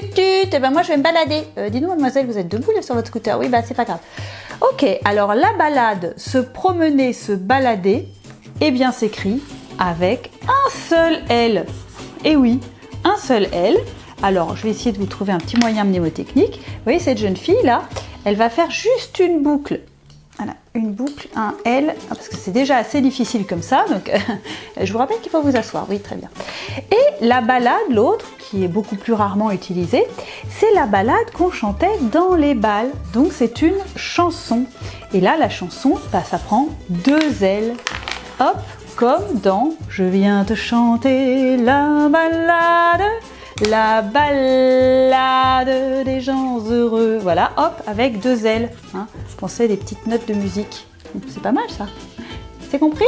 Tut, eh ben moi je vais me balader. Euh, Dis-nous mademoiselle, vous êtes debout sur votre scooter Oui, bah c'est pas grave. Ok, alors la balade, se promener, se balader, eh bien s'écrit avec un seul L. Et oui, un seul L. Alors, je vais essayer de vous trouver un petit moyen mnémotechnique. Vous voyez, cette jeune fille là, elle va faire juste une boucle. Voilà, une boucle, un L, ah, parce que c'est déjà assez difficile comme ça, donc je vous rappelle qu'il faut vous asseoir, oui, très bien. Et la balade, l'autre, qui est beaucoup plus rarement utilisée, c'est la balade qu'on chantait dans les balles, donc c'est une chanson. Et là, la chanson, bah, ça prend deux L, hop, comme dans « Je viens te chanter la balade », la balade des gens. Voilà, hop, avec deux L. Hein. Pensez des petites notes de musique. C'est pas mal ça. C'est compris?